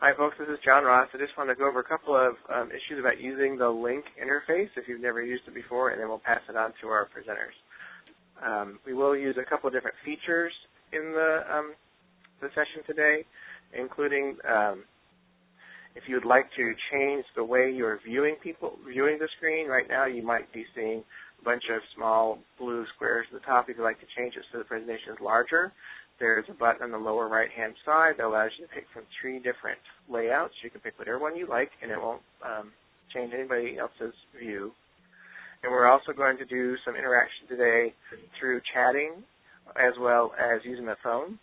Hi, folks. This is John Ross. I just want to go over a couple of um, issues about using the Lync interface if you've never used it before, and then we'll pass it on to our presenters. Um, we will use a couple of different features in the, um, the session today, including um, if you would like to change the way you're viewing people viewing the screen. Right now, you might be seeing a bunch of small blue squares at the top. If you'd like to change it so the presentation is larger, there's a button on the lower right-hand side that allows you to pick from three different layouts. You can pick whatever one you like, and it won't um, change anybody else's view. And we're also going to do some interaction today through chatting as well as using the phone.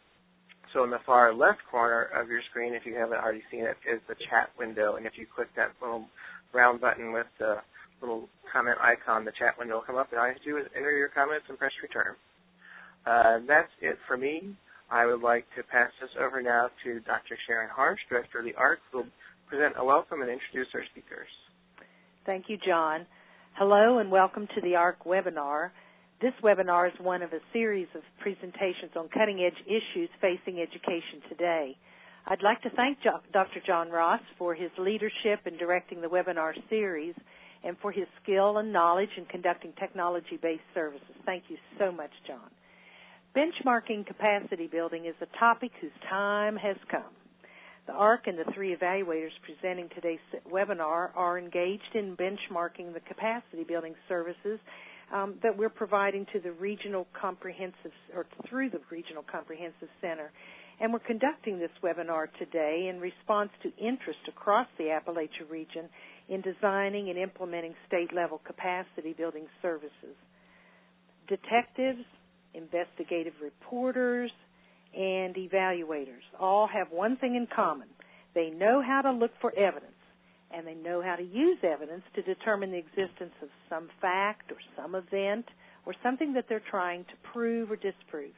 So in the far left corner of your screen, if you haven't already seen it, is the chat window. And if you click that little round button with the little comment icon, the chat window will come up. And all you have to do is enter your comments and press return. Uh, that's it for me. I would like to pass this over now to Dr. Sharon Harsh, Director of the ARC, who will present a welcome and introduce our speakers. Thank you, John. Hello and welcome to the ARC webinar. This webinar is one of a series of presentations on cutting-edge issues facing education today. I'd like to thank Dr. John Ross for his leadership in directing the webinar series and for his skill and knowledge in conducting technology-based services. Thank you so much, John. Benchmarking capacity building is a topic whose time has come. The ARC and the three evaluators presenting today's webinar are engaged in benchmarking the capacity building services um, that we're providing to the regional comprehensive or through the regional comprehensive center. And we're conducting this webinar today in response to interest across the Appalachia region in designing and implementing state level capacity building services. Detectives, investigative reporters, and evaluators all have one thing in common. They know how to look for evidence, and they know how to use evidence to determine the existence of some fact or some event or something that they're trying to prove or disprove.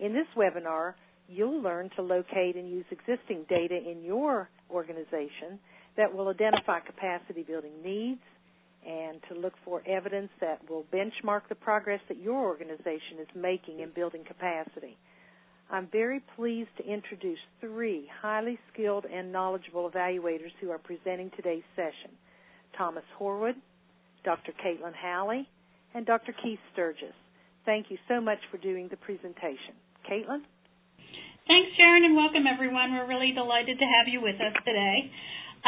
In this webinar, you'll learn to locate and use existing data in your organization that will identify capacity building needs, and to look for evidence that will benchmark the progress that your organization is making in building capacity. I'm very pleased to introduce three highly skilled and knowledgeable evaluators who are presenting today's session. Thomas Horwood, Dr. Caitlin Howley, and Dr. Keith Sturgis. Thank you so much for doing the presentation. Caitlin? Thanks, Sharon, and welcome everyone. We're really delighted to have you with us today.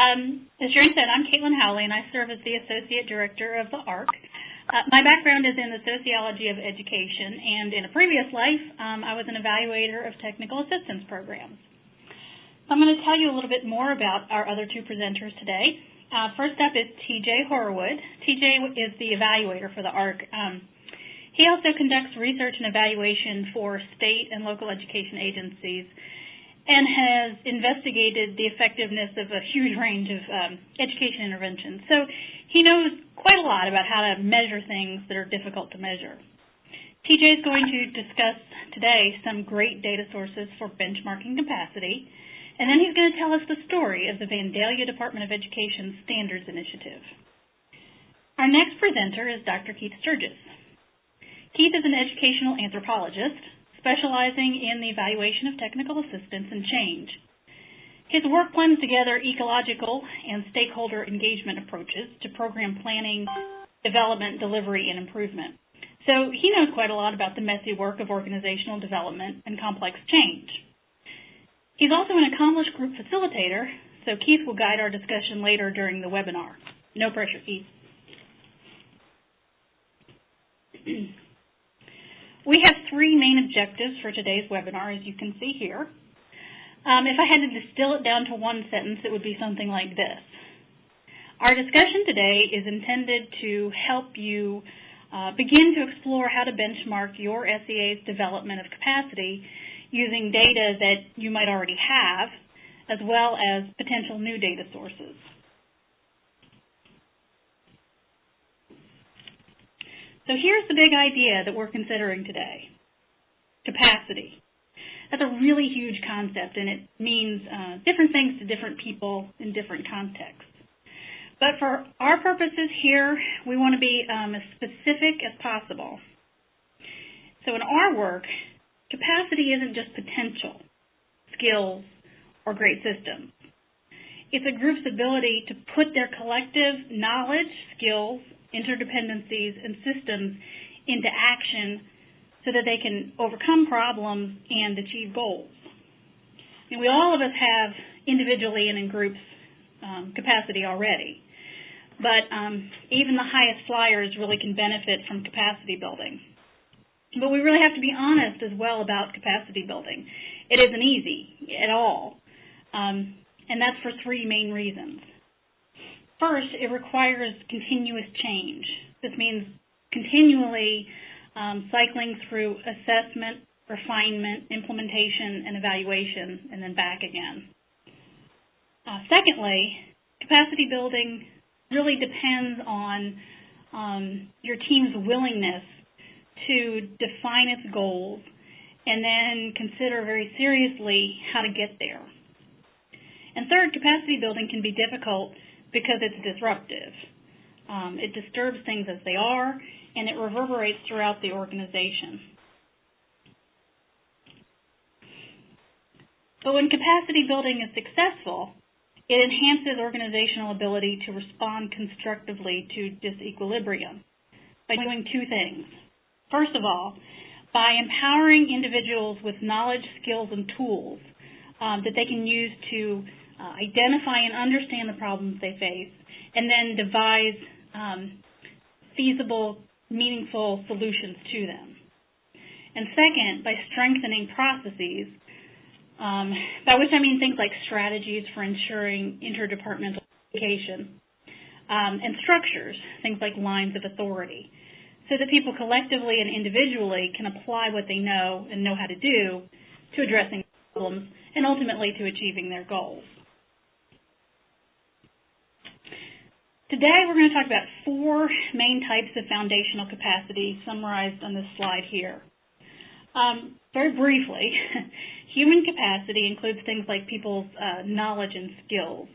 Um, as Sharon said, I'm Caitlin Howley, and I serve as the Associate Director of the ARC. Uh, my background is in the sociology of education, and in a previous life, um, I was an evaluator of technical assistance programs. So I'm going to tell you a little bit more about our other two presenters today. Uh, first up is TJ Horwood. TJ is the evaluator for the ARC. Um, he also conducts research and evaluation for state and local education agencies and has investigated the effectiveness of a huge range of um, education interventions. So he knows quite a lot about how to measure things that are difficult to measure. TJ is going to discuss today some great data sources for benchmarking capacity, and then he's going to tell us the story of the Vandalia Department of Education Standards Initiative. Our next presenter is Dr. Keith Sturgis. Keith is an educational anthropologist specializing in the evaluation of technical assistance and change. His work blends together ecological and stakeholder engagement approaches to program planning, development, delivery, and improvement. So he knows quite a lot about the messy work of organizational development and complex change. He's also an accomplished group facilitator, so Keith will guide our discussion later during the webinar. No pressure, Keith. We have three main objectives for today's webinar, as you can see here. Um, if I had to distill it down to one sentence, it would be something like this. Our discussion today is intended to help you uh, begin to explore how to benchmark your SEA's development of capacity using data that you might already have, as well as potential new data sources. So here's the big idea that we're considering today. Capacity. That's a really huge concept and it means uh, different things to different people in different contexts. But for our purposes here, we want to be um, as specific as possible. So in our work, capacity isn't just potential, skills, or great systems. it's a group's ability to put their collective knowledge, skills, interdependencies, and systems into action so that they can overcome problems and achieve goals. And we all of us have individually and in groups um, capacity already, but um, even the highest flyers really can benefit from capacity building. But we really have to be honest as well about capacity building. It isn't easy at all. Um, and that's for three main reasons. First, it requires continuous change. This means continually um, cycling through assessment, refinement, implementation, and evaluation, and then back again. Uh, secondly, capacity building really depends on um, your team's willingness to define its goals and then consider very seriously how to get there. And third, capacity building can be difficult because it's disruptive. Um, it disturbs things as they are, and it reverberates throughout the organization. But when capacity building is successful, it enhances organizational ability to respond constructively to disequilibrium by doing two things. First of all, by empowering individuals with knowledge, skills, and tools um, that they can use to uh, identify and understand the problems they face, and then devise um, feasible, meaningful solutions to them. And second, by strengthening processes, um, by which I mean things like strategies for ensuring interdepartmental communication, um, and structures, things like lines of authority, so that people collectively and individually can apply what they know and know how to do to addressing problems and ultimately to achieving their goals. Today we're going to talk about four main types of foundational capacity summarized on this slide here. Um, very briefly, human capacity includes things like people's uh, knowledge and skills,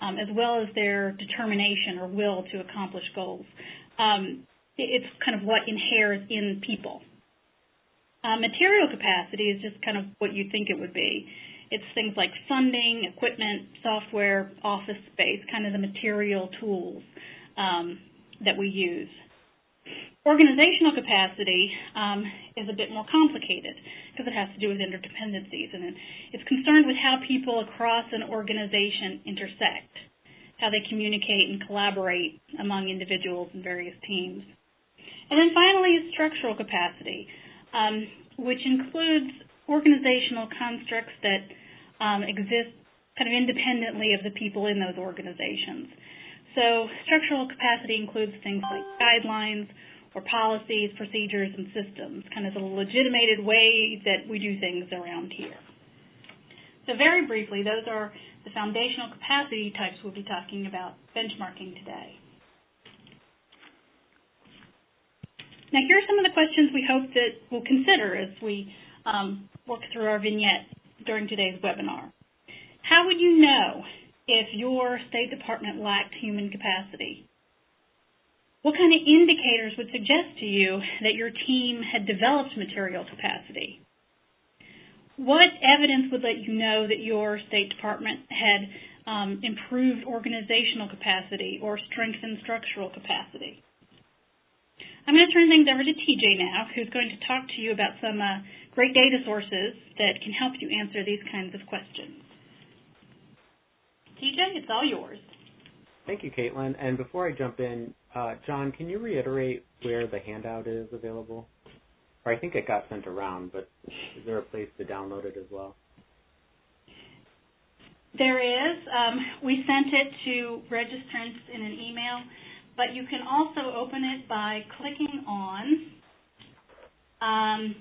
um, as well as their determination or will to accomplish goals. Um, it's kind of what inheres in people. Uh, material capacity is just kind of what you think it would be. It's things like funding, equipment, software, office space, kind of the material tools um, that we use. Organizational capacity um, is a bit more complicated because it has to do with interdependencies and it's concerned with how people across an organization intersect, how they communicate and collaborate among individuals and various teams. And then finally, structural capacity, um, which includes organizational constructs that um, exist kind of independently of the people in those organizations. So structural capacity includes things like guidelines or policies, procedures, and systems, kind of the legitimated way that we do things around here. So very briefly, those are the foundational capacity types we'll be talking about benchmarking today. Now here are some of the questions we hope that we'll consider as we um, work through our vignette during today's webinar. How would you know if your State Department lacked human capacity? What kind of indicators would suggest to you that your team had developed material capacity? What evidence would let you know that your State Department had um, improved organizational capacity or strengthened structural capacity? I'm going to turn things over to TJ now, who's going to talk to you about some uh, great data sources that can help you answer these kinds of questions. TJ, it's all yours. Thank you, Caitlin. And before I jump in, uh, John, can you reiterate where the handout is available? Or I think it got sent around, but is there a place to download it as well? There is. Um, we sent it to registrants in an email, but you can also open it by clicking on um,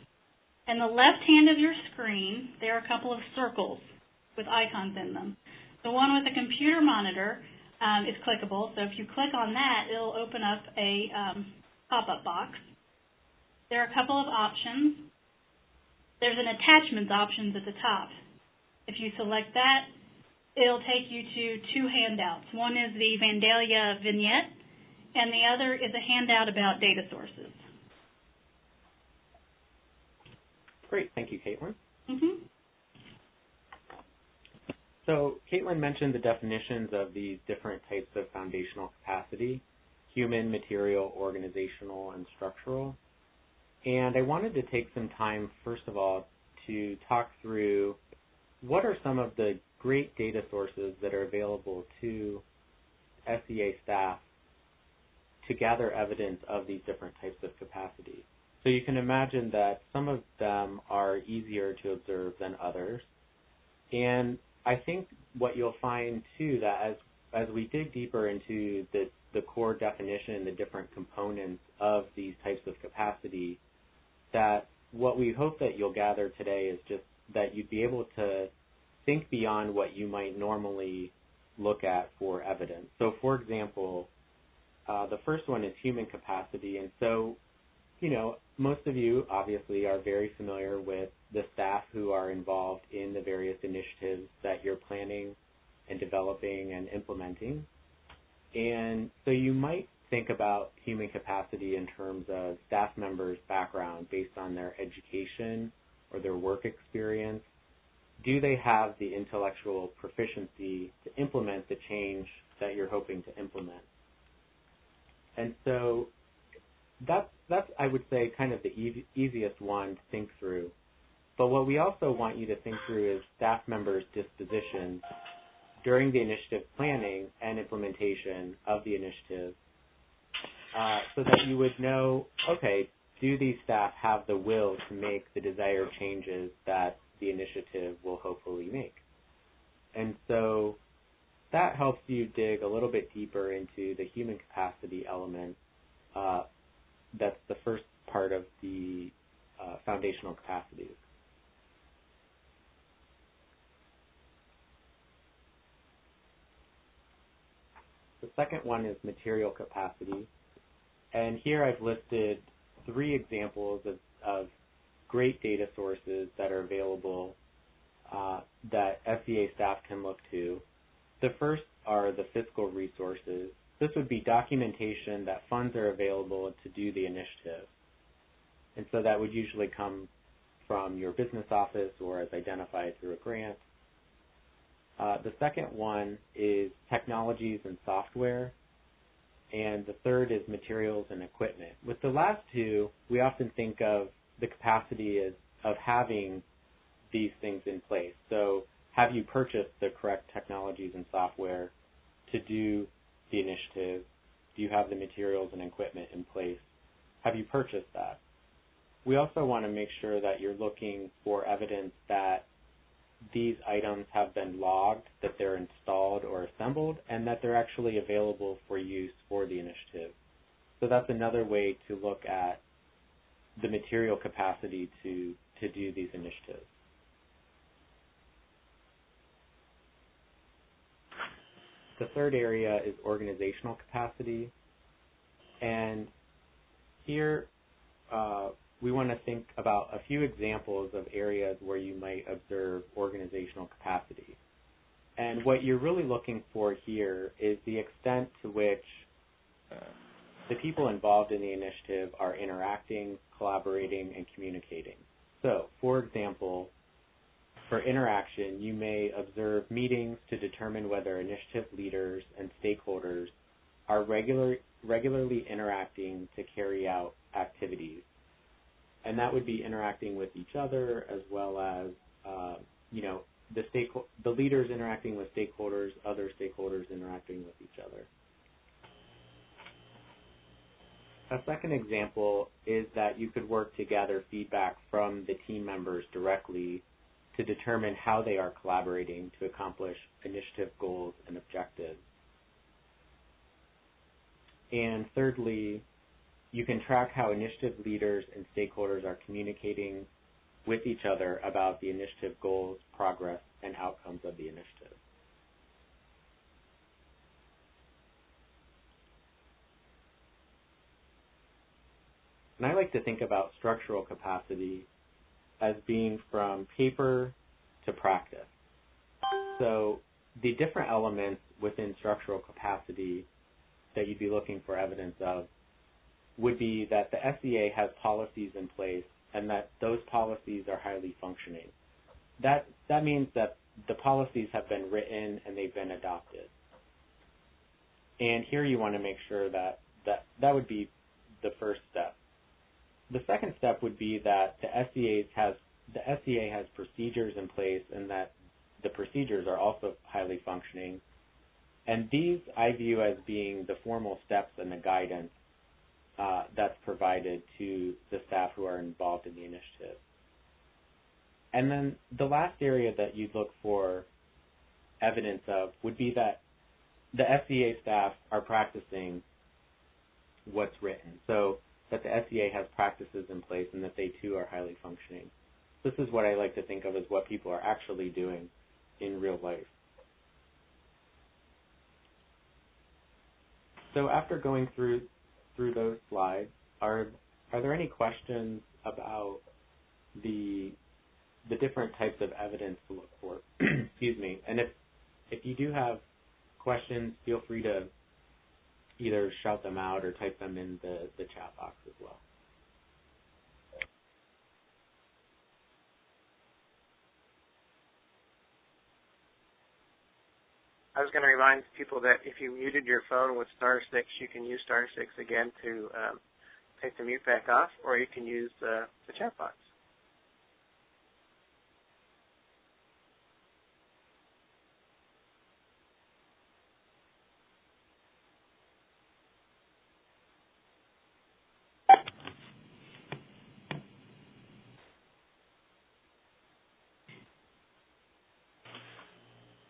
in the left hand of your screen, there are a couple of circles with icons in them. The one with the computer monitor um, is clickable, so if you click on that, it'll open up a um, pop-up box. There are a couple of options. There's an attachments options at the top. If you select that, it'll take you to two handouts. One is the Vandalia vignette, and the other is a handout about data sources. Great. Thank you, Caitlin. Mm-hmm. So Caitlin mentioned the definitions of these different types of foundational capacity, human, material, organizational, and structural. And I wanted to take some time, first of all, to talk through what are some of the great data sources that are available to SEA staff to gather evidence of these different types of capacity. So you can imagine that some of them are easier to observe than others. And I think what you'll find too that as as we dig deeper into the the core definition, and the different components of these types of capacity, that what we hope that you'll gather today is just that you'd be able to think beyond what you might normally look at for evidence. So, for example, uh, the first one is human capacity, and so, you know, most of you obviously are very familiar with the staff who are involved in the various initiatives that you're planning and developing and implementing. And so you might think about human capacity in terms of staff members' background based on their education or their work experience. Do they have the intellectual proficiency to implement the change that you're hoping to implement? And so that's that's I would say kind of the easiest one to think through. But what we also want you to think through is staff members' dispositions during the initiative planning and implementation of the initiative, uh, so that you would know, okay, do these staff have the will to make the desired changes that the initiative will hopefully make? And so that helps you dig a little bit deeper into the human capacity element. Uh, that's the first part of the uh, foundational capacities. The second one is material capacity. And here I've listed three examples of, of great data sources that are available uh, that SEA staff can look to the first are the fiscal resources. This would be documentation that funds are available to do the initiative. And so that would usually come from your business office or as identified through a grant. Uh, the second one is technologies and software. And the third is materials and equipment. With the last two, we often think of the capacity as, of having these things in place. So have you purchased the correct technologies and software to do the initiative? Do you have the materials and equipment in place? Have you purchased that? We also want to make sure that you're looking for evidence that these items have been logged, that they're installed or assembled, and that they're actually available for use for the initiative. So that's another way to look at the material capacity to, to do these initiatives. The third area is organizational capacity. And here uh, we want to think about a few examples of areas where you might observe organizational capacity. And what you're really looking for here is the extent to which uh, the people involved in the initiative are interacting, collaborating, and communicating. So, for example, for interaction, you may observe meetings to determine whether initiative leaders and stakeholders are regular, regularly interacting to carry out activities. And that would be interacting with each other as well as, uh, you know, the, stake, the leaders interacting with stakeholders, other stakeholders interacting with each other. A second example is that you could work to gather feedback from the team members directly to determine how they are collaborating to accomplish initiative goals and objectives. And thirdly, you can track how initiative leaders and stakeholders are communicating with each other about the initiative goals, progress, and outcomes of the initiative. And I like to think about structural capacity as being from paper to practice. So the different elements within structural capacity that you'd be looking for evidence of would be that the SEA has policies in place and that those policies are highly functioning. That that means that the policies have been written and they've been adopted. And here you want to make sure that that, that would be the first step. The second step would be that the SEA has the SEA has procedures in place and that the procedures are also highly functioning. And these I view as being the formal steps and the guidance uh, that's provided to the staff who are involved in the initiative. And then the last area that you'd look for evidence of would be that the SEA staff are practicing what's written. So that the SEA has practices in place and that they too are highly functioning. This is what I like to think of as what people are actually doing in real life. So after going through through those slides, are are there any questions about the the different types of evidence to look for? Excuse me. And if if you do have questions, feel free to either shout them out or type them in the, the chat box as well. I was going to remind people that if you muted your phone with star six, you can use star six again to um, take the mute back off, or you can use uh, the chat box.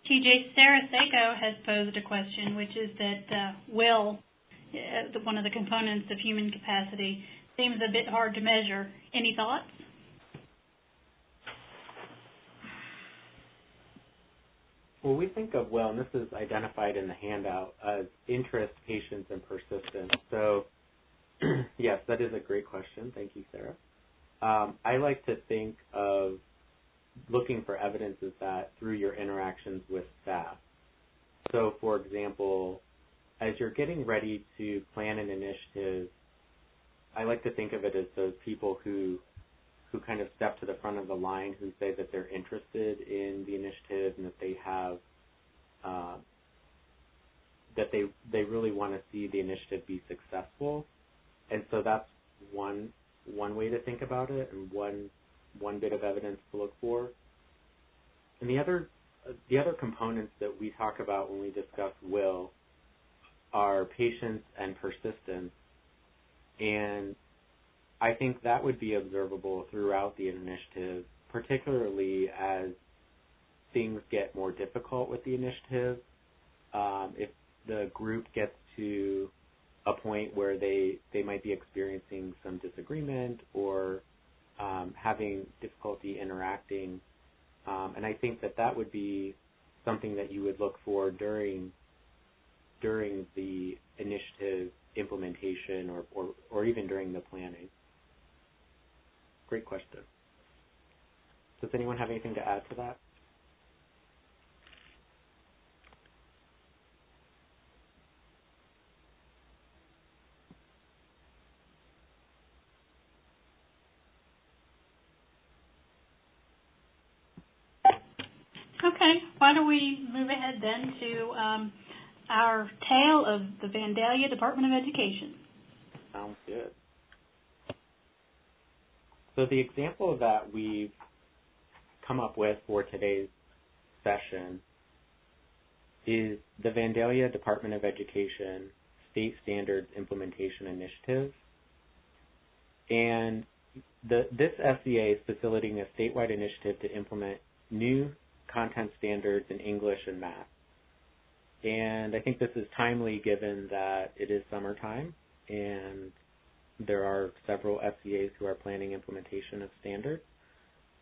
TJ Sarah Seiko has posed a question, which is that uh, will, uh, one of the components of human capacity, seems a bit hard to measure. Any thoughts? Well, we think of will, and this is identified in the handout as interest, patience, and persistence. So, yes, that is a great question. Thank you, Sarah. Um, I like to think of looking for evidence is that through your interactions with staff. So, for example, as you're getting ready to plan an initiative, I like to think of it as those people who who kind of step to the front of the line, who say that they're interested in the initiative and that they have uh, that they they really want to see the initiative be successful, and so that's one one way to think about it, and one one bit of evidence to look for. And the other the other components that we talk about when we discuss will are patience and persistence. And I think that would be observable throughout the initiative, particularly as things get more difficult with the initiative. Um, if the group gets to a point where they, they might be experiencing some disagreement or um, having difficulty interacting. Um, and I think that that would be something that you would look for during during the initiative implementation or, or, or even during the planning. Great question. Does anyone have anything to add to that? Okay, why don't we move ahead then to um, our tale of the Vandalia Department of Education. Sounds good. So the example that we've come up with for today's session is the Vandalia Department of Education State Standards Implementation Initiative. And the, this SEA is facilitating a statewide initiative to implement new content standards in English and math. And I think this is timely given that it is summertime and there are several SEAs who are planning implementation of standards.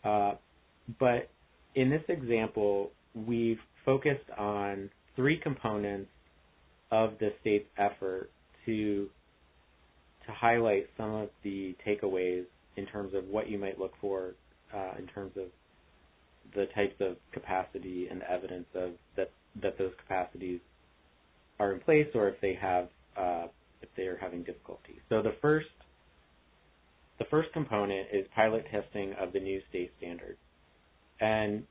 Uh, but in this example, we've focused on three components of the state's effort to to highlight some of the takeaways in terms of what you might look for uh, in terms of the types of capacity and evidence of that that those capacities are in place or if they have uh, if they are having difficulty. So the first the first component is pilot testing of the new state standards. And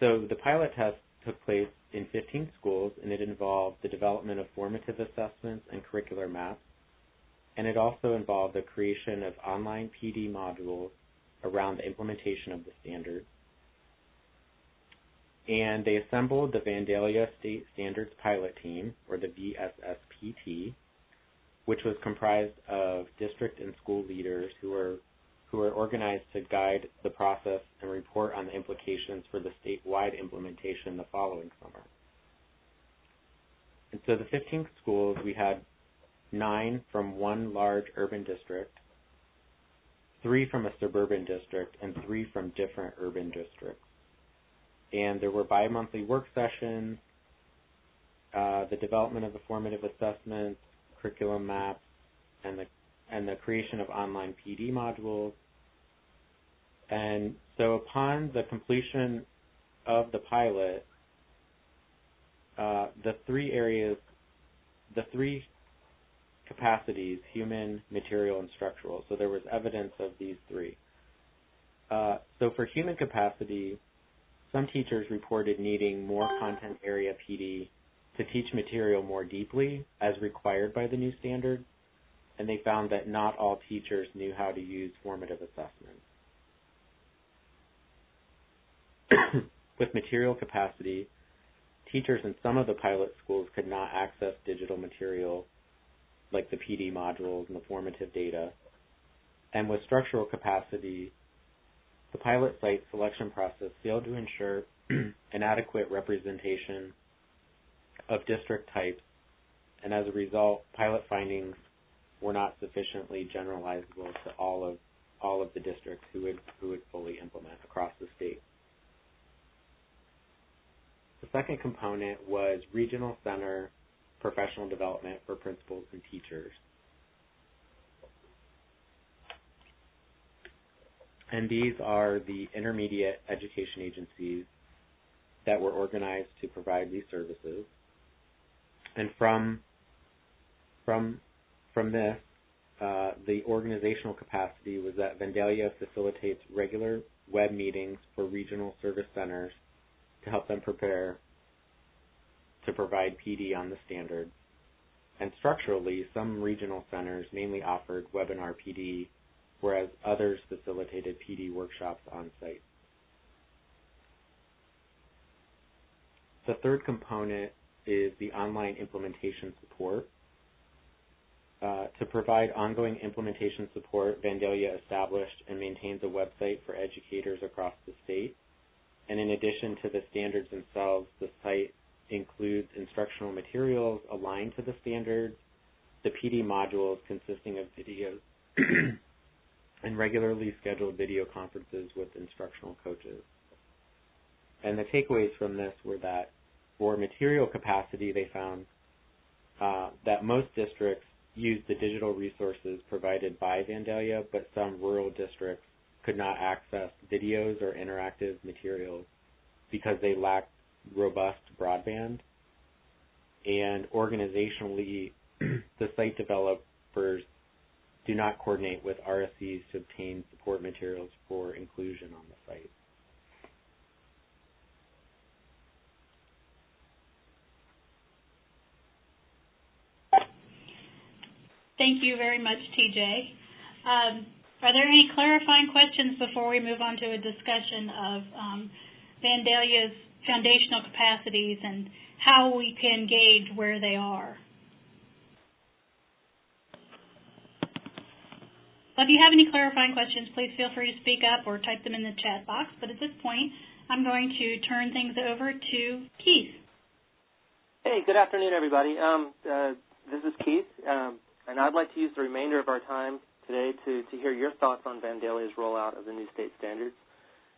so the pilot test took place in 15 schools, and it involved the development of formative assessments and curricular maps. And it also involved the creation of online PD modules around the implementation of the standards. And they assembled the Vandalia State Standards Pilot Team, or the VSSPT, which was comprised of district and school leaders who were who are organized to guide the process and report on the implications for the statewide implementation the following summer. And so the 15 schools, we had nine from one large urban district, three from a suburban district, and three from different urban districts. And there were bi-monthly work sessions, uh, the development of the formative assessments, curriculum maps, and the and the creation of online PD modules. And so upon the completion of the pilot, uh, the three areas, the three capacities, human, material, and structural. So there was evidence of these three. Uh, so for human capacity, some teachers reported needing more content area PD to teach material more deeply as required by the new standards, and they found that not all teachers knew how to use formative assessments. With material capacity, teachers in some of the pilot schools could not access digital material like the PD modules and the formative data. And with structural capacity, the pilot site selection process failed to ensure an adequate representation of district types, and as a result, pilot findings were not sufficiently generalizable to all of all of the districts who would who would fully implement across the state. The second component was regional center professional development for principals and teachers. And these are the intermediate education agencies that were organized to provide these services. And from from from this, uh, the organizational capacity was that Vandalia facilitates regular web meetings for regional service centers to help them prepare to provide PD on the standard. And structurally, some regional centers mainly offered webinar PD, whereas others facilitated PD workshops on site. The third component is the online implementation support. Uh, to provide ongoing implementation support, Vandalia established and maintains a website for educators across the state. And in addition to the standards themselves, the site includes instructional materials aligned to the standards, the PD modules consisting of videos, and regularly scheduled video conferences with instructional coaches. And the takeaways from this were that for material capacity, they found uh, that most districts used the digital resources provided by Vandalia, but some rural districts could not access videos or interactive materials because they lacked robust broadband. And organizationally, the site developers do not coordinate with RSCs to obtain support materials for inclusion on the site. Thank you very much, TJ. Um, are there any clarifying questions before we move on to a discussion of um, Vandalia's foundational capacities and how we can gauge where they are? If you have any clarifying questions, please feel free to speak up or type them in the chat box. But at this point, I'm going to turn things over to Keith. Hey, good afternoon, everybody. Um, uh, this is Keith. Um, and I'd like to use the remainder of our time today to, to hear your thoughts on Vandalia's rollout of the new state standards.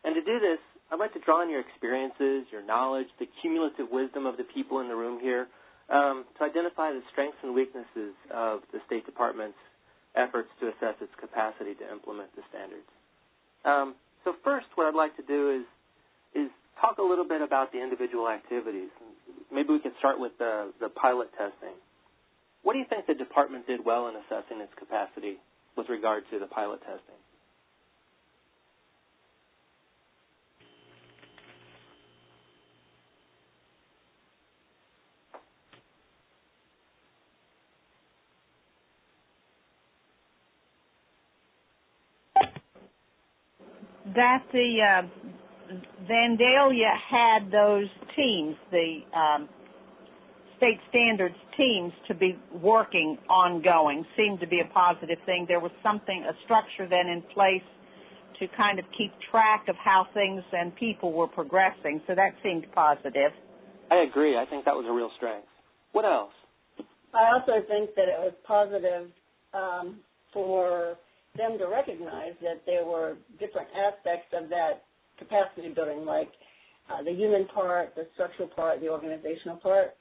And to do this, I'd like to draw on your experiences, your knowledge, the cumulative wisdom of the people in the room here um, to identify the strengths and weaknesses of the State Department's efforts to assess its capacity to implement the standards. Um, so first, what I'd like to do is is talk a little bit about the individual activities. Maybe we could start with the, the pilot testing. What do you think the department did well in assessing its capacity with regard to the pilot testing? That the uh, Vandalia had those teams, the um, state standards teams, to be working ongoing seemed to be a positive thing. There was something, a structure then in place to kind of keep track of how things and people were progressing. So that seemed positive. I agree. I think that was a real strength. What else? I also think that it was positive um, for them to recognize that there were different aspects of that capacity building, like uh, the human part, the structural part, the organizational part.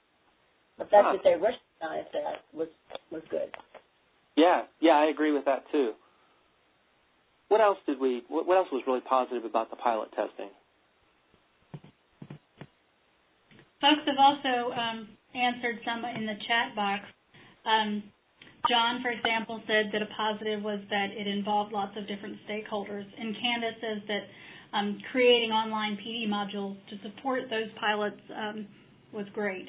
The fact huh. that they recognized that was was good. Yeah, yeah, I agree with that too. What else did we? What, what else was really positive about the pilot testing? Folks have also um, answered some in the chat box. Um, John, for example, said that a positive was that it involved lots of different stakeholders, and Candace says that um, creating online PD modules to support those pilots um, was great.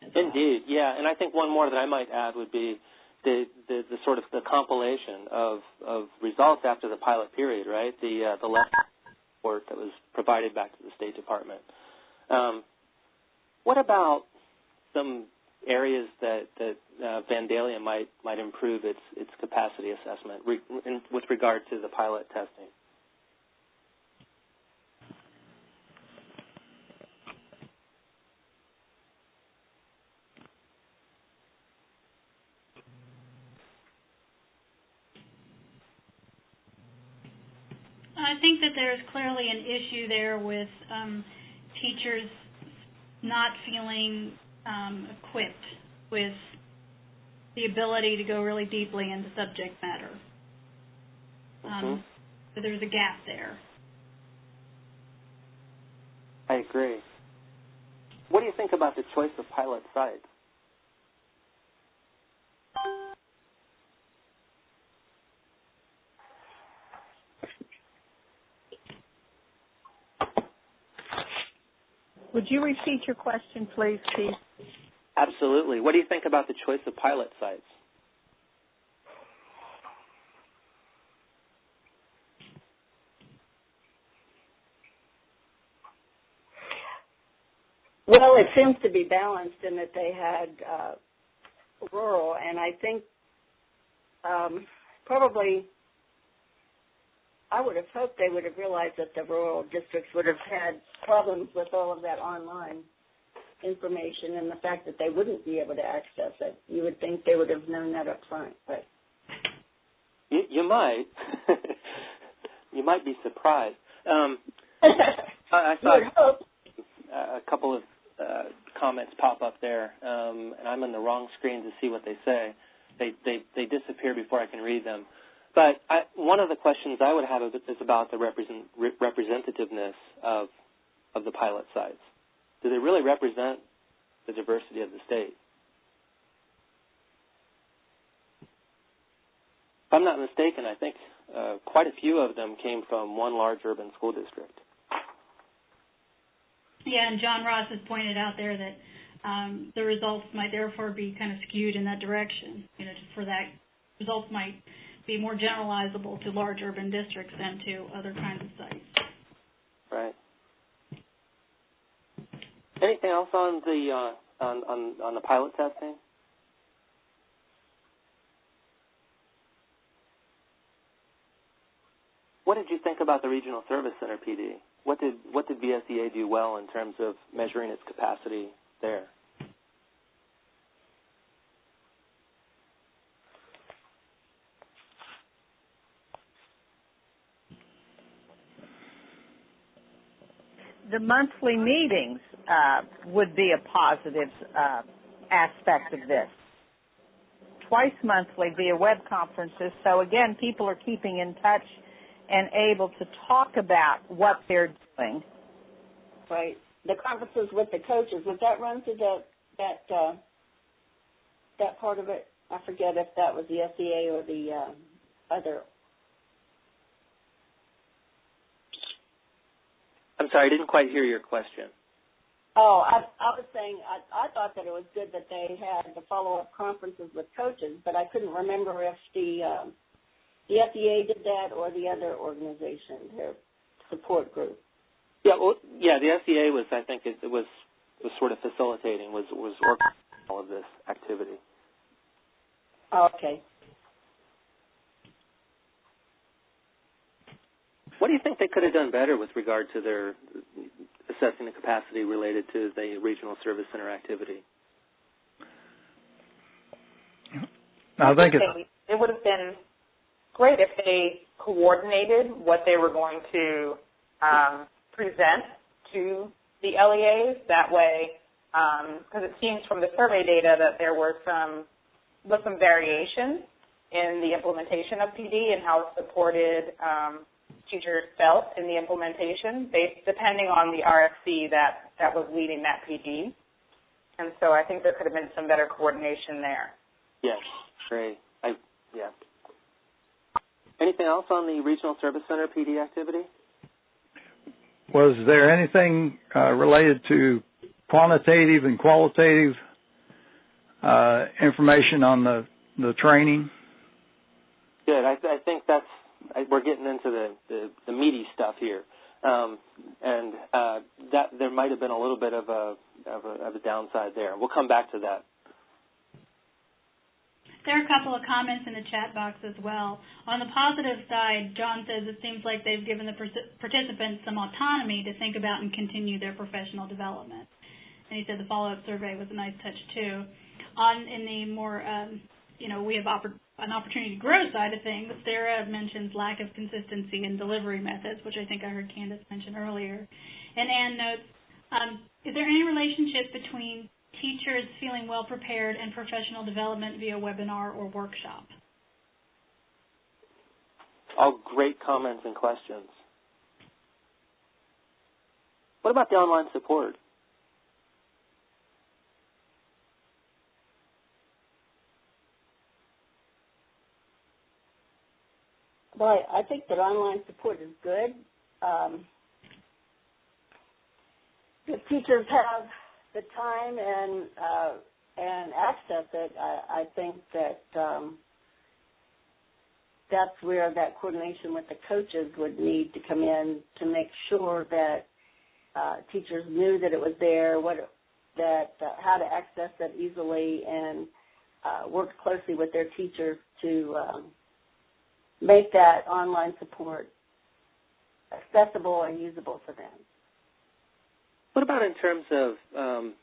Indeed, well. yeah, and I think one more that I might add would be the, the, the sort of the compilation of, of results after the pilot period, right? The uh, the report that was provided back to the State Department. Um, what about some areas that that uh, Vandalia might might improve its its capacity assessment re- in, with regard to the pilot testing? I think that there's clearly an issue there with um, teachers not feeling um, equipped with the ability to go really deeply into subject matter. Um, mm-hmm. So there's a gap there. I agree. What do you think about the choice of pilot sites? Would you repeat your question, please, Keith? Absolutely. What do you think about the choice of pilot sites? Well, it seems to be balanced in that they had uh, rural, and I think um, probably I would have hoped they would have realized that the rural districts would have had problems with all of that online information and the fact that they wouldn't be able to access it. You would think they would have known that up front, but you, you might. you might be surprised. Um, I, I saw a couple of uh, comments pop up there, um, and I'm on the wrong screen to see what they say. They they they disappear before I can read them. But I, one of the questions I would have is about the represent, re- representativeness of of the pilot sites. Do they really represent the diversity of the state? If I'm not mistaken, I think uh, quite a few of them came from one large urban school district. Yeah, and John Ross has pointed out there that um, the results might therefore be kind of skewed in that direction. You know, for that results might be more generalizable to large urban districts than to other kinds of sites. Right. Anything else on the uh, on, on on the pilot testing? What did you think about the Regional Service Center PD? What did what did VSEA do well in terms of measuring its capacity there? The monthly meetings uh, would be a positive uh, aspect of this. Twice monthly via web conferences. So again, people are keeping in touch and able to talk about what they're doing. Right. The conferences with the coaches would that run through the that uh, that part of it? I forget if that was the SEA or the uh, other I'm sorry, I didn't quite hear your question. Oh, I, I was saying I, I thought that it was good that they had the follow-up conferences with coaches, but I couldn't remember if the um, the SEA did that or the other organization. They're support group. Yeah, well, yeah, the FDA was, I think, it, it was was sort of facilitating, was was organizing all of this activity. Okay. What do you think they could have done better with regard to their assessing the capacity related to the regional service center activity? I think it, it would have been great if they coordinated what they were going to um, present to the LEAs. That way, because um, it seems from the survey data that there were some was some variation in the implementation of PD and how it supported um, teachers felt in the implementation, based depending on the RSC that that was leading that PD. And so I think there could have been some better coordination there. Yes, great. I yeah. Anything else on the regional service center PD activity? Was there anything uh, related to quantitative and qualitative uh, information on the the training? Good. I, I think that's I, we're getting into the, the, the meaty stuff here, um, and uh, that there might have been a little bit of a, of a of a downside there. We'll come back to that. There are a couple of comments in the chat box as well. On the positive side, John says it seems like they've given the participants some autonomy to think about and continue their professional development. And he said the follow-up survey was a nice touch too. On in the more, um, you know, we have an opportunity to grow side of things. Sarah mentions lack of consistency in delivery methods, which I think I heard Candace mention earlier. And Anne notes, um, is there any relationship between teachers feeling well prepared and professional development via webinar or workshop? All great comments and questions. What about the online support? Well, I think that online support is good. Um, if teachers have the time and uh, and access it, I, I think that um, that's where that coordination with the coaches would need to come in to make sure that uh, teachers knew that it was there, what that uh, how to access it easily, and uh, work closely with their teachers to um, make that online support accessible and usable for them. What about in terms of um,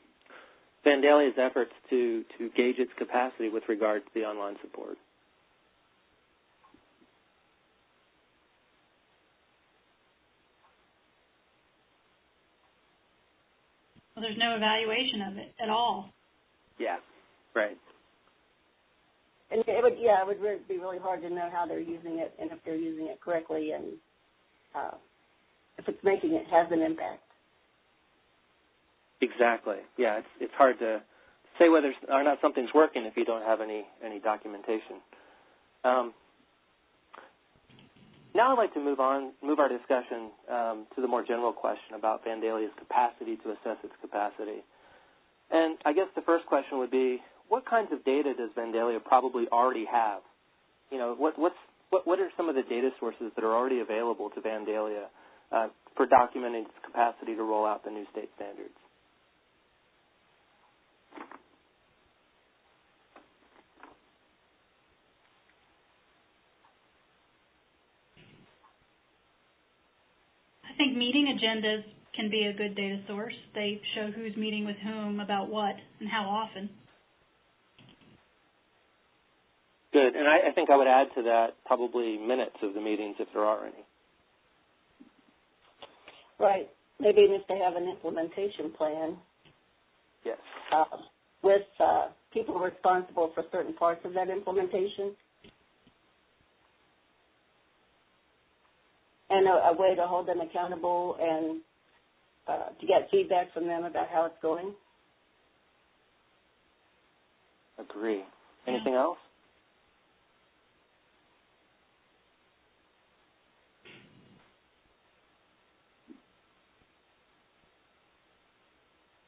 Vandalia's efforts to, to gauge its capacity with regard to the online support? Well, there's no evaluation of it at all. Yeah, right. And it would, yeah, it would be really hard to know how they're using it and if they're using it correctly and uh, if it's making it has an impact. Exactly. Yeah, it's it's hard to say whether or not something's working if you don't have any any documentation. Um, now I'd like to move on, move our discussion um, to the more general question about Vandalia's capacity to assess its capacity. And I guess the first question would be, what kinds of data does Vandalia probably already have? You know, what what's what what are some of the data sources that are already available to Vandalia uh, for documenting its capacity to roll out the new state standards? I think meeting agendas can be a good data source. They show who's meeting with whom about what and how often. Good. And I, I think I would add to that probably minutes of the meetings if there are any. Right. Maybe if they have an implementation plan. Yes. Uh, with uh, people responsible for certain parts of that implementation. and a, a way to hold them accountable and uh, to get feedback from them about how it's going. Agree. Anything else?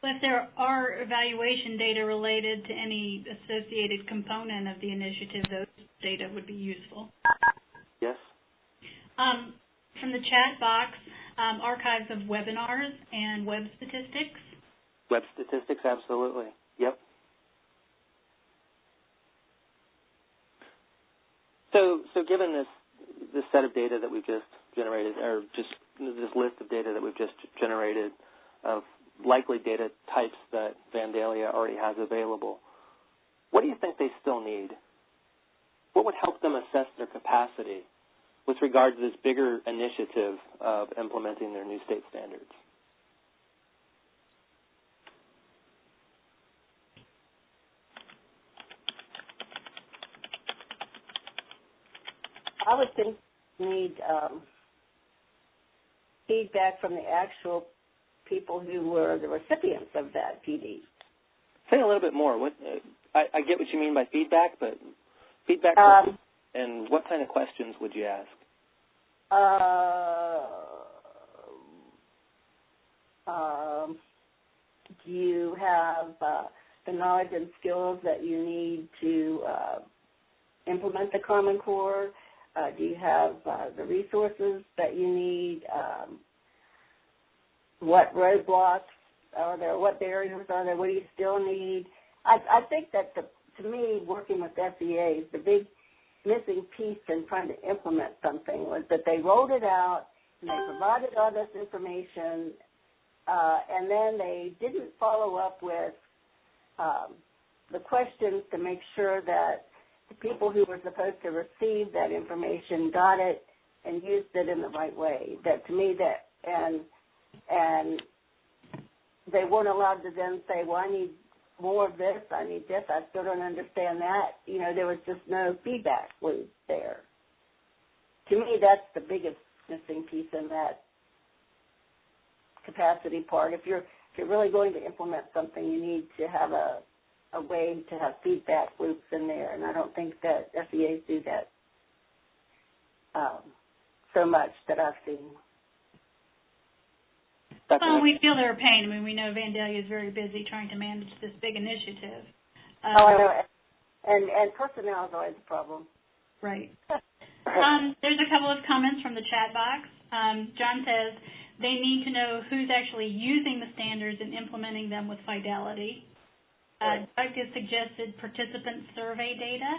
If there are evaluation data related to any associated component of the initiative, those data would be useful. Yes. Um, from the chat box, um, archives of webinars and web statistics. Web statistics, absolutely. Yep. So, so given this this set of data that we've just generated, or just this list of data that we've just generated of likely data types that Vandalia already has available, what do you think they still need? What would help them assess their capacity with regard to this bigger initiative of implementing their new state standards? I would think need um, feedback from the actual people who were the recipients of that PD. Say a little bit more. What uh, I, I, get what you mean by feedback, but feedback um, and what kind of questions would you ask? Uh, um, do you have uh, the knowledge and skills that you need to uh, implement the Common Core? Uh, do you have uh, the resources that you need? Um, what roadblocks are there? What barriers are there? What do you still need? I, I think that the, to me, working with SEAs, the big missing piece in trying to implement something was that they rolled it out and they provided all this information, uh, and then they didn't follow up with um, the questions to make sure that the people who were supposed to receive that information got it and used it in the right way. That to me that and and they weren't allowed to then say, well, I need more of this, I need this, I still don't understand that. You know, there was just no feedback loop there. To me, that's the biggest missing piece in that capacity part. If you're if you're really going to implement something, you need to have a a way to have feedback loops in there, and I don't think that SEAs do that um, so much that I've seen. Well, we feel their pain. I mean, we know Vandalia is very busy trying to manage this big initiative. Um, oh, I know. And and personnel is always a problem. Right. um, there's a couple of comments from the chat box. Um, John says they need to know who's actually using the standards and implementing them with fidelity. Uh, Doug has suggested participant survey data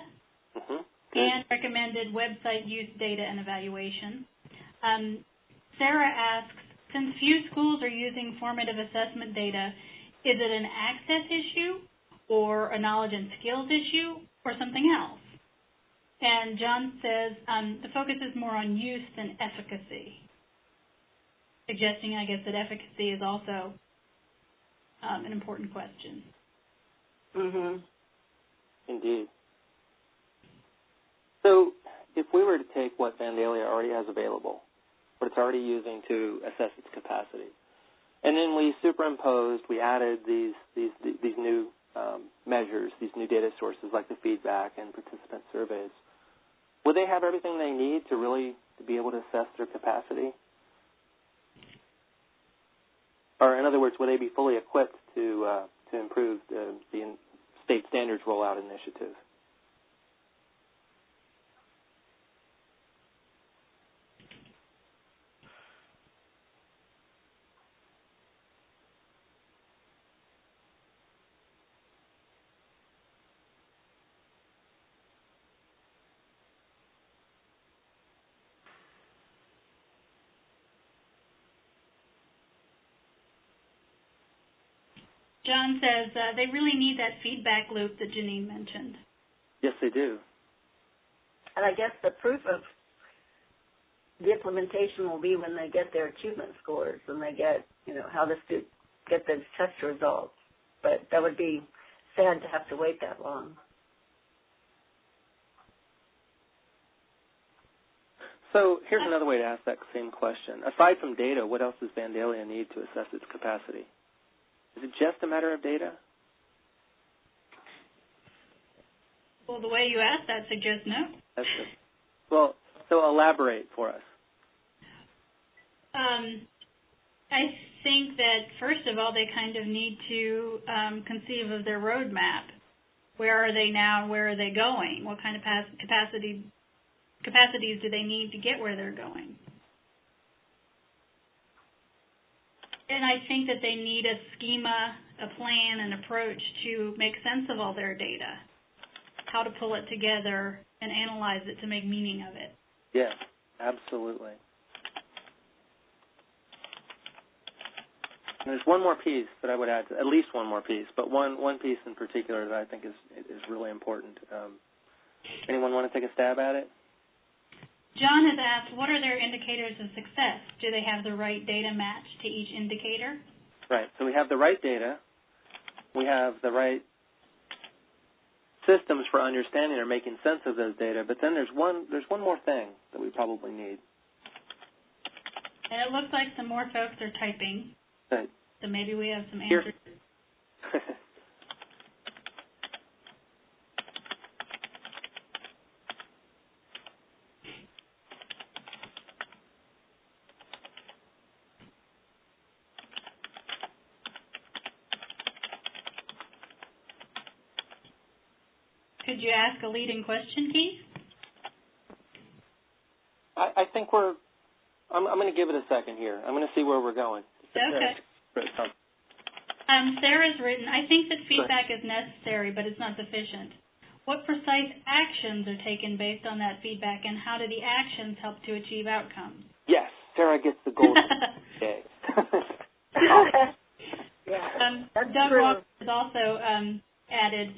mm-hmm. and recommended website use data and evaluation. Um, Sarah asks, since few schools are using formative assessment data, is it an access issue or a knowledge and skills issue or something else? And John says um, the focus is more on use than efficacy, suggesting, I guess, that efficacy is also um, an important question. Mhm. Indeed. So, if we were to take what Vandalia already has available, what it's already using to assess its capacity, and then we superimposed, we added these these these new um, measures, these new data sources like the feedback and participant surveys, would they have everything they need to really to be able to assess their capacity? Or in other words, would they be fully equipped to uh, to improve the, the state standards rollout initiative. John says uh, they really need that feedback loop that Janine mentioned. Yes, they do. And I guess the proof of the implementation will be when they get their achievement scores and they get, you know, how the students get the test results. But that would be sad to have to wait that long. So here's another way to ask that same question. Aside from data, what else does Vandalia need to assess its capacity? Is it just a matter of data? Well, the way you asked that suggests no. That's it. Well, so elaborate for us. Um, I think that first of all, they kind of need to um, conceive of their roadmap. Where are they now? Where are they going? What kind of capacity capacities do they need to get where they're going? And I think that they need a schema, a plan, an approach to make sense of all their data, how to pull it together and analyze it to make meaning of it. Yes, absolutely. And there's one more piece that I would add, to, at least one more piece, but one one piece in particular that I think is is really important. Um, anyone want to take a stab at it? John has asked, what are their indicators of success? Do they have the right data match to each indicator? Right. So we have the right data. We have the right systems for understanding or making sense of those data. But then there's one there's one more thing that we probably need. And it looks like some more folks are typing. Right. So maybe we have some answers. Could you ask a leading question, Keith? I, I think we're. I'm, I'm going to give it a second here. I'm going to see where we're going. Okay. Um, Sarah's written, I think that feedback is necessary, but it's not sufficient. What precise actions are taken based on that feedback, and how do the actions help to achieve outcomes? Yes, Sarah gets the gold. okay. yeah, um, that's Doug. Walker has also um, added,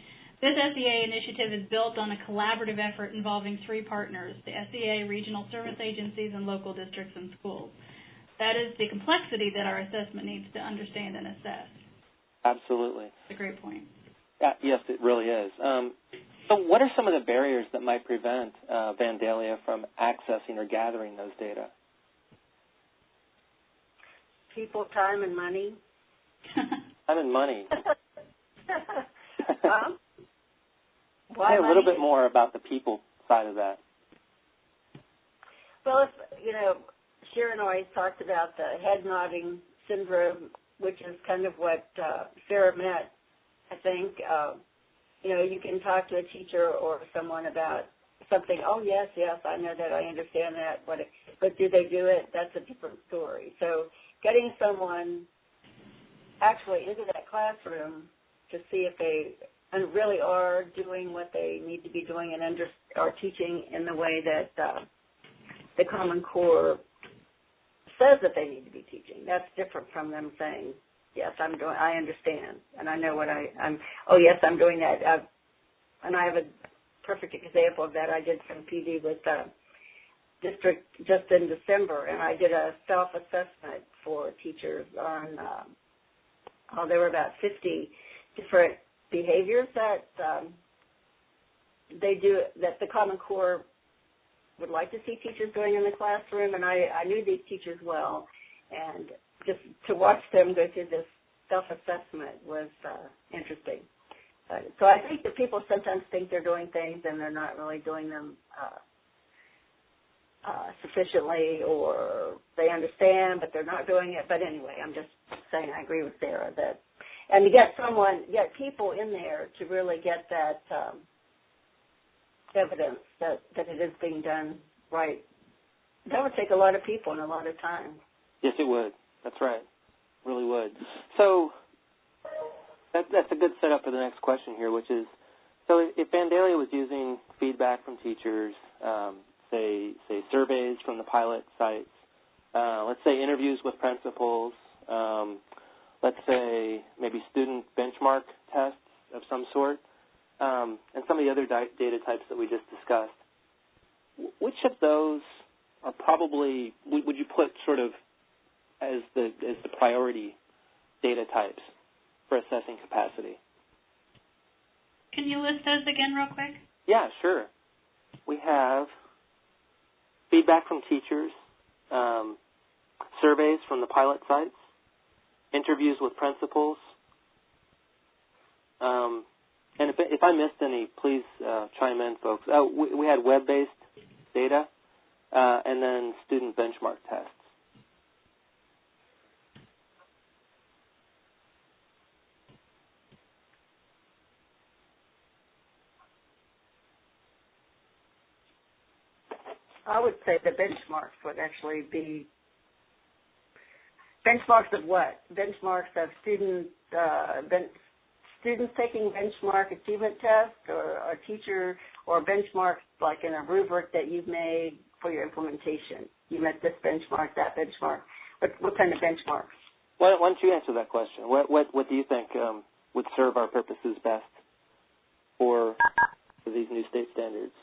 this SEA initiative is built on a collaborative effort involving three partners, the SEA, regional service agencies, and local districts and schools. That is the complexity that our assessment needs to understand and assess. Absolutely. That's a great point. Uh, yes, it really is. Um, so, what are some of the barriers that might prevent uh, Vandalia from accessing or gathering those data? People, time, and money. Time and money. um, Why me a little bit more about the people side of that. Well, if, you know, Sharon always talked about the head nodding syndrome, which is kind of what uh, Sarah meant. I think, uh, you know, you can talk to a teacher or someone about something. Oh yes, yes, I know that, I understand that. But but do they do it? That's a different story. So getting someone actually into that classroom to see if they and really are doing what they need to be doing and under, are teaching in the way that uh, the Common Core says that they need to be teaching. That's different from them saying, "Yes, I'm doing. I understand, and I know what I, I'm. Oh, yes, I'm doing that." Uh, and I have a perfect example of that. I did some PD with uh, district just in December, and I did a self-assessment for teachers on. Uh, oh, there were about 50 different behaviors that um, they do that the Common Core would like to see teachers doing in the classroom, and I, I knew these teachers well, and just to watch them go through this self-assessment was uh, interesting. Uh, so I think that people sometimes think they're doing things and they're not really doing them uh, uh, sufficiently, or they understand but they're not doing it. But anyway, I'm just saying I agree with Sarah that, and to get someone, get people in there to really get that. Um, evidence that, that it is being done right. That would take a lot of people and a lot of time. Yes, it would. That's right. Really would. So that, that's a good setup for the next question here, which is, so if Vandalia was using feedback from teachers, um, say say surveys from the pilot sites, uh, let's say interviews with principals, um, let's say maybe student benchmark tests of some sort, um, and some of the other di- data types that we just discussed. W- which of those are probably would, would you put sort of as the as the priority data types for assessing capacity? Can you list those again real quick? Yeah, sure. We have feedback from teachers, um, surveys from the pilot sites, interviews with principals. Um, and if, if I missed any, please uh, chime in, folks. Oh, we, we had web-based data, uh, and then student benchmark tests. I would say the benchmarks would actually be benchmarks of what? Benchmarks of student uh, ben- students taking benchmark achievement tests, or a teacher, or benchmarks like in a rubric that you've made for your implementation. You met this benchmark, that benchmark. What, what kind of benchmarks? Why, why don't you answer that question? What what what do you think um, would serve our purposes best for, for these new state standards?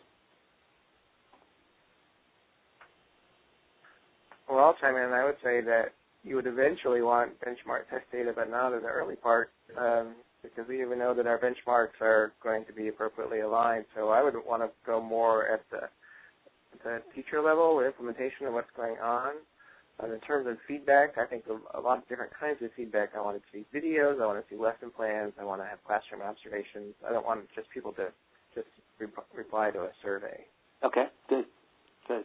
Well, I'll chime in. I would say that you would eventually want benchmark test data, but not in the early part, um, because we even know that our benchmarks are going to be appropriately aligned. So I would want to go more at the, the teacher level with implementation of what's going on. Um, in terms of feedback, I think a, a lot of different kinds of feedback. I want to see videos. I want to see lesson plans. I want to have classroom observations. I don't want just people to just re- reply to a survey. Okay, good, good.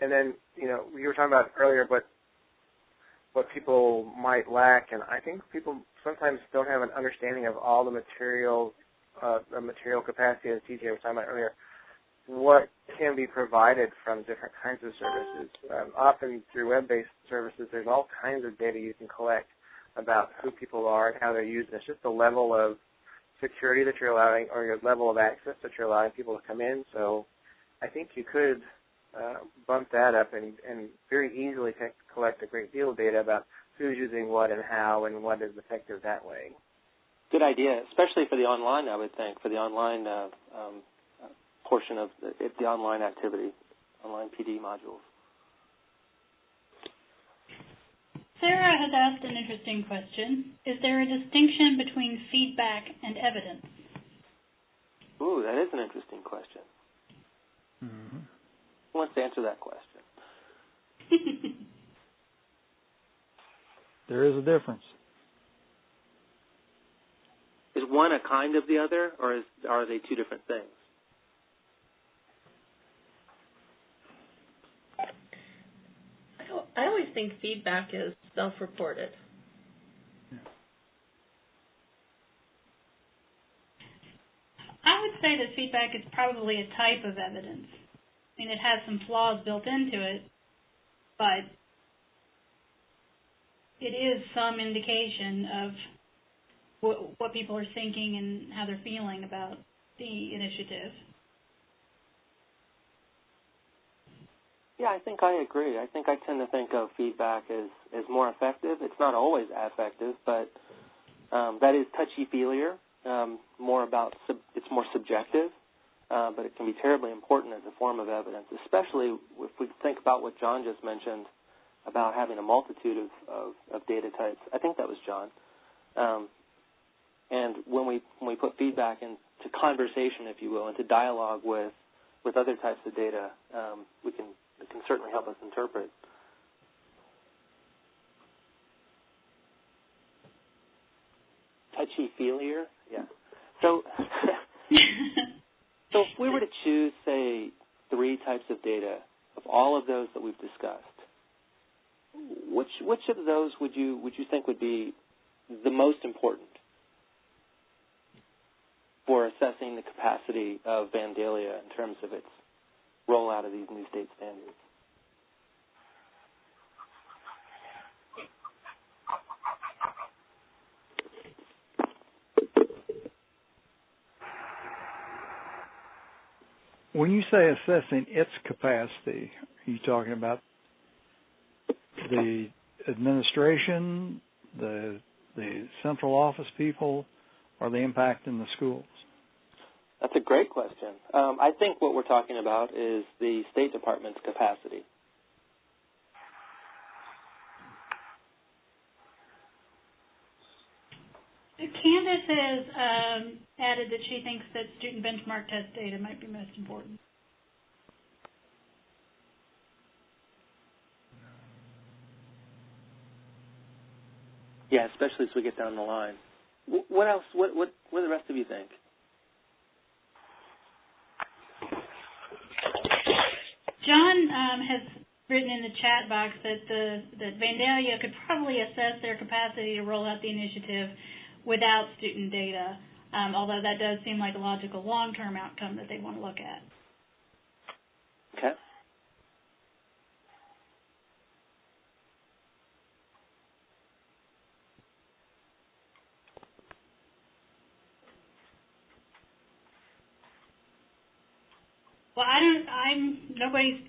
And then, you know, you were talking about earlier what what people might lack, and I think people sometimes don't have an understanding of all the material, uh, the material capacity, as TJ was talking about earlier. What can be provided from different kinds of services? Um, often through web-based services, there's all kinds of data you can collect about who people are and how they're using. It's just the level of security that you're allowing, or your level of access that you're allowing people to come in. So, I think you could uh, bump that up and, and very easily collect a great deal of data about who's using what and how and what is effective that way. Good idea, especially for the online. I would think for the online uh, um, portion of the, the online activity, online PD modules. Sarah has asked an interesting question. Is there a distinction between feedback and evidence? Ooh, that is an interesting question. Who wants to answer that question? there is a difference. Is one a kind of the other, or is, are they two different things? I always think feedback is self-reported. I would say that feedback is probably a type of evidence. I mean, it has some flaws built into it, but it is some indication of what, what people are thinking and how they're feeling about the initiative. Yeah, I think I agree. I think I tend to think of feedback as, as more effective. It's not always effective, but um, that is touchy feelier. Um, more about sub, it's more subjective uh, but it can be terribly important as a form of evidence, especially if we think about what John just mentioned about having a multitude of, of, of data types. I think that was John. Um, and when we when we put feedback into conversation, if you will, into dialogue with with other types of data, um, we can it can certainly help us interpret. Touchy feelier, yeah. So So if we were to choose, say, three types of data of all of those that we've discussed, which which of those would you would you think would be the most important for assessing the capacity of Vandalia in terms of its rollout of these new state standards? When you say assessing its capacity, are you talking about the administration, the the central office people, or the impact in the schools? That's a great question. Um, I think what we're talking about is the State Department's capacity. Candace has um, added that she thinks that student benchmark test data might be most important. Yeah, especially as we get down the line. What else? What what what do the rest of you think? John um, has written in the chat box that the that Vandalia could probably assess their capacity to roll out the initiative without student data, um, although that does seem like a logical long-term outcome that they want to look at. Okay. Well, I don't. I'm nobody's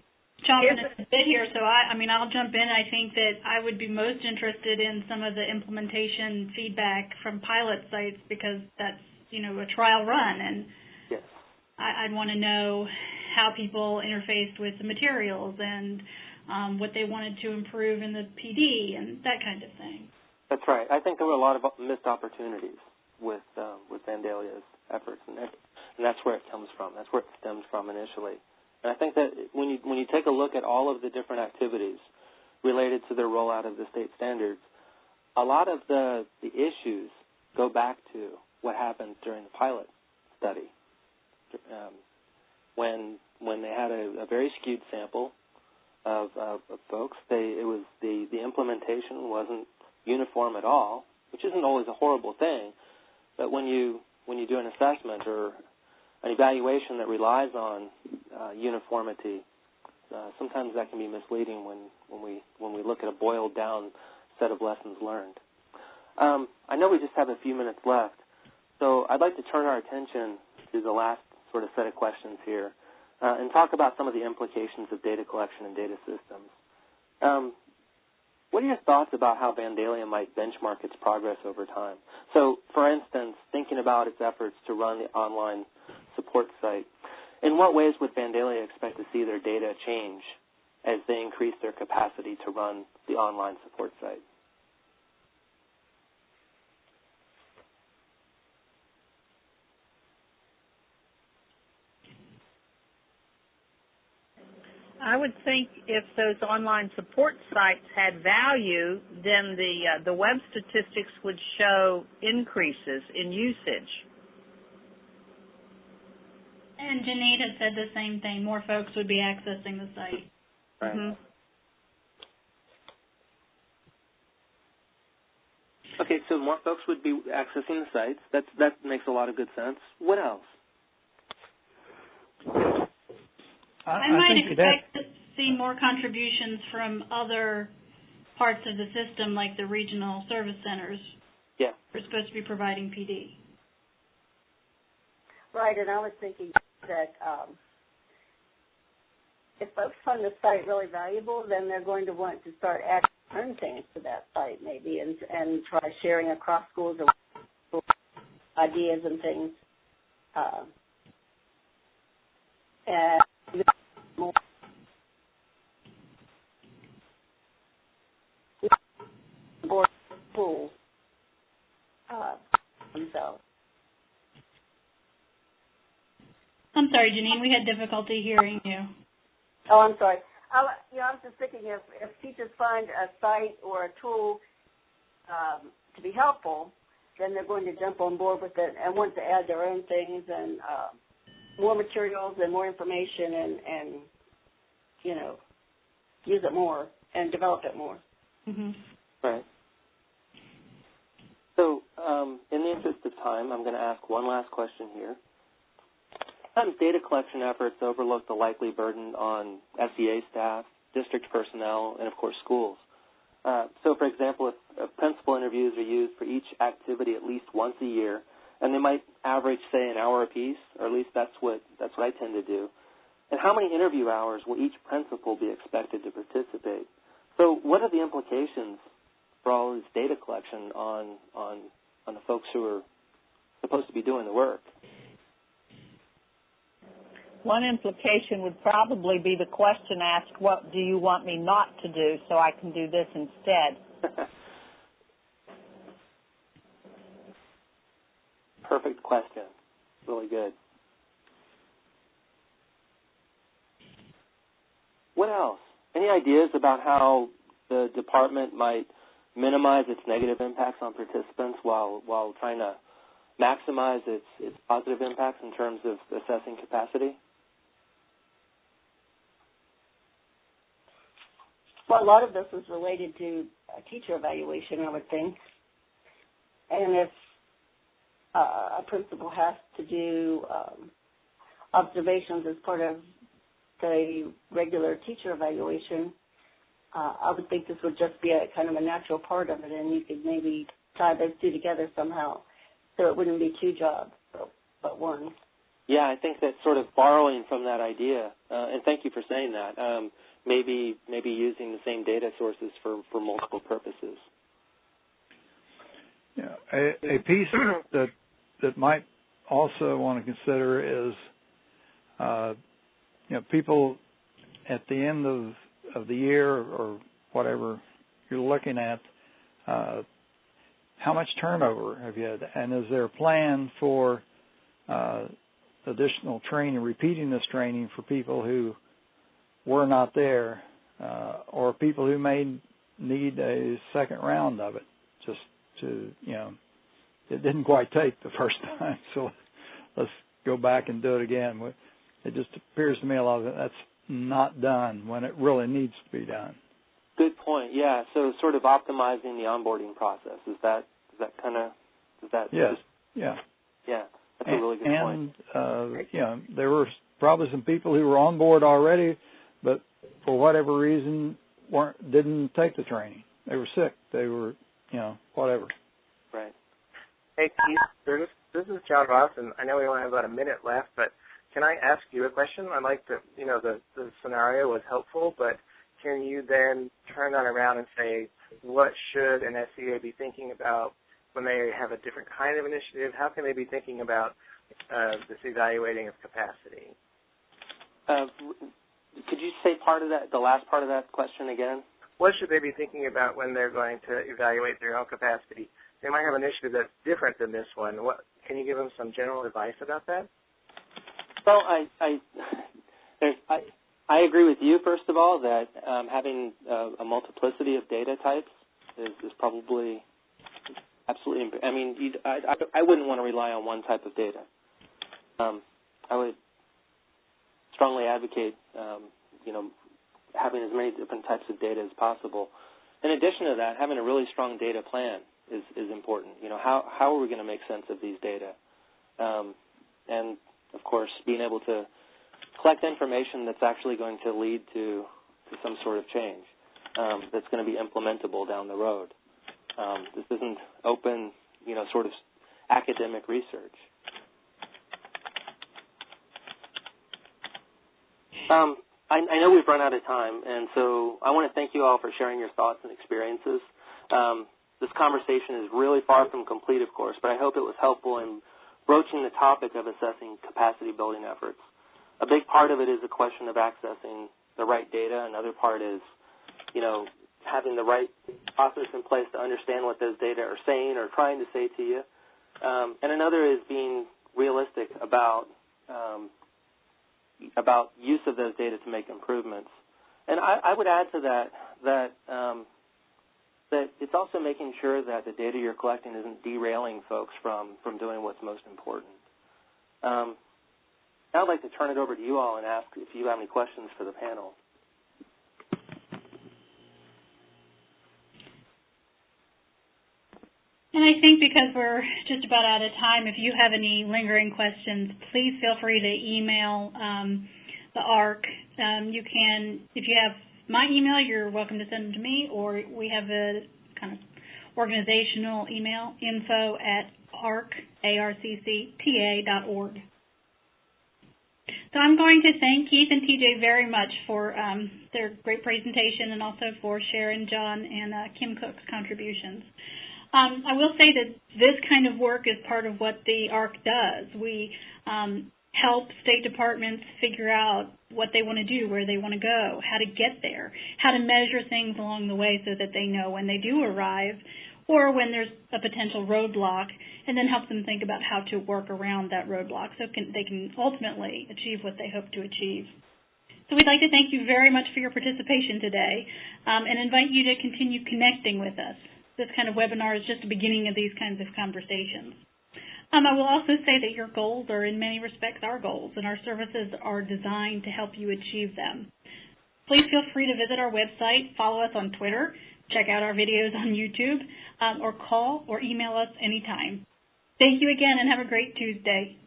chomping at the bit here, so I. I mean, I'll jump in. I think that I would be most interested in some of the implementation feedback from pilot sites because that's you know a trial run, and yes. I, I'd want to know how people interfaced with the materials and um, what they wanted to improve in the PD and that kind of thing. That's right. I think there were a lot of missed opportunities with uh, with Vandalia's efforts, and and that's where it comes from. That's where it stems from initially. And I think that when you when you take a look at all of the different activities related to the rollout of the state standards, a lot of the the issues go back to what happened during the pilot study, um, when when they had a, a very skewed sample of, of, of folks. They it was the the implementation wasn't uniform at all, which isn't always a horrible thing, but when you when you do an assessment or an evaluation that relies on uh, uniformity, uh, sometimes that can be misleading when, when we when we look at a boiled down set of lessons learned. Um, I know we just have a few minutes left, so I'd like to turn our attention to the last sort of set of questions here uh, and talk about some of the implications of data collection and data systems. Um, what are your thoughts about how Vandalia might benchmark its progress over time? So, for instance, thinking about its efforts to run the online support site, in what ways would Vandalia expect to see their data change as they increase their capacity to run the online support site? I would think if those online support sites had value, then the uh, the web statistics would show increases in usage. And Janine had said the same thing. More folks would be accessing the site. Right. Mm-hmm. Okay, so more folks would be accessing the sites. That's that makes a lot of good sense. What else? I, I, I might think expect that to see more contributions from other parts of the system, like the regional service centers. Yeah. We're supposed to be providing PD. Right, and I was thinking that um, if folks find the site really valuable, then they're going to want to start adding certain things to that site, maybe, and and try sharing across schools or ideas and things. Uh, and more board schools uh, themselves. I'm sorry, Janine, we had difficulty hearing you. Oh, I'm sorry. I, you know, I was just thinking if, if teachers find a site or a tool um, to be helpful, then they're going to jump on board with it and want to add their own things and uh, more materials and more information and, and you know use it more and develop it more. Mm-hmm. Right. So, um, in the interest of time, I'm going to ask one last question here. Sometimes data collection efforts overlook the likely burden on SEA staff, district personnel, and of course schools. Uh, so, for example, if uh, principal interviews are used for each activity at least once a year, and they might average, say, an hour apiece, or at least that's what that's what I tend to do. And how many interview hours will each principal be expected to participate? So, what are the implications for all this data collection on on on the folks who are supposed to be doing the work? One implication would probably be the question asked, what do you want me not to do so I can do this instead? Perfect question. Really good. What else? Any ideas about how the department might minimize its negative impacts on participants while while trying to maximize its its positive impacts in terms of assessing capacity? Well, a lot of this is related to teacher evaluation, I would think. And if uh, a principal has to do um, observations as part of the regular teacher evaluation, uh, I would think this would just be a kind of a natural part of it, and you could maybe tie those two together somehow, so it wouldn't be two jobs, but, but one. Yeah, I think that sort of borrowing from that idea, uh, and thank you for saying that. Um, maybe maybe using the same data sources for for multiple purposes. Yeah, a, a piece that that might also want to consider is, uh, you know, people at the end of of the year or whatever you're looking at, uh, how much turnover have you had, and is there a plan for uh, additional training, repeating this training for people who were not there, uh, or people who may need a second round of it, just to you know, it didn't quite take the first time, so let's go back and do it again. It just appears to me a lot of it that's not done when it really needs to be done. Good point. Yeah. So sort of optimizing the onboarding process is that is that kind of is that yes just, yeah yeah that's and, a really good and, point. uh, you know there were probably some people who were on board already, but for whatever reason weren't didn't take the training. They were sick. They were you know whatever. Right. Hey Keith, this, this is John Ross, and I know we only have about a minute left, but can I ask you a question? I like that you know the the scenario was helpful, but can you then turn that around and say what should an SEA be thinking about when they have a different kind of initiative? How can they be thinking about uh, this evaluating of capacity? Uh, could you say part of that, the last part of that question again? What should they be thinking about when they're going to evaluate their own capacity? They might have an issue that's different than this one. What can you give them some general advice about that? Well, I I there's I I agree with you first of all that um, having uh, a multiplicity of data types is, is probably absolutely. I mean, I, I I wouldn't want to rely on one type of data. Um, I would strongly advocate, um, you know, having as many different types of data as possible. In addition to that, having a really strong data plan is is important. You know, how how are we going to make sense of these data? Um, and of course, being able to collect information that's actually going to lead to to some sort of change um, that's going to be implementable down the road. Um, this isn't open, you know, sort of academic research. Um, I, I, know we've run out of time, and so I want to thank you all for sharing your thoughts and experiences. Um, this conversation is really far from complete, of course, but I hope it was helpful in broaching the topic of assessing capacity building efforts. A big part of it is a question of accessing the right data. Another part is, you know, having the right process in place to understand what those data are saying or trying to say to you. Um, and another is being realistic about um, about use of those data to make improvements. And I, I would add to that that um, that it's also making sure that the data you're collecting isn't derailing folks from from doing what's most important. Um, I'd like to turn it over to you all and ask if you have any questions for the panel. And I think because we're just about out of time, if you have any lingering questions, please feel free to email um, the ARCC. Um, you can, if you have my email, you're welcome to send them to me, or we have a kind of organizational email, info at arc, A-R-C-C-T-A dot org. So I'm going to thank Keith and TJ very much for um, their great presentation and also for Sharon, John, and uh, Kim Cook's contributions. Um, I will say that this kind of work is part of what the ARCC does. We um, help state departments figure out what they want to do, where they want to go, how to get there, how to measure things along the way so that they know when they do arrive or when there's a potential roadblock, and then help them think about how to work around that roadblock so can, they can ultimately achieve what they hope to achieve. So we'd like to thank you very much for your participation today um, and invite you to continue connecting with us. This kind of webinar is just the beginning of these kinds of conversations. Um, I will also say that your goals are in many respects our goals, and our services are designed to help you achieve them. Please feel free to visit our website, follow us on Twitter, check out our videos on YouTube, um, or call or email us anytime. Thank you again and have a great Tuesday.